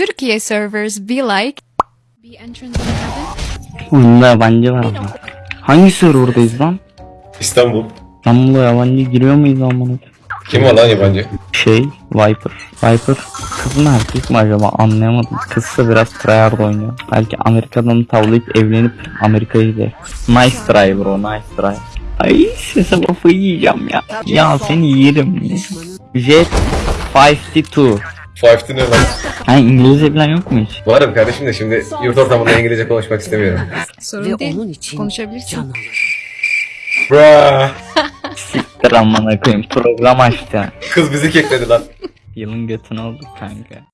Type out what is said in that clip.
Turkey servers be like? Be entrance in heaven? Oyunda yabancı var ama. Hangi serverdayız lan? İstanbul. İstanbul'a yabancı giriyor muyuz amına? Kim var lan yabancı? Şey, Viper. Viper kız mı erkek mi acaba anlayamadım. Kızsa biraz tryhard oynuyor. Belki Amerika'dan tavlayıp evlenip Amerika'yı gider. Nice try bro, nice try. Ay sese kafayı yiyeceğim ya. Ya seni yerim. Jet 52. Five'ti ne lan? Ha İngilizce bilen yok mu hiç? Varım kardeşim de şimdi yurt ortamında İngilizce konuşmak istemiyorum. Sorun değil. onun için Konuşabilirsin. Bra. Siktir amına koyayım program açtı. Kız bizi kekledi lan. Yılın götünü olduk kanka.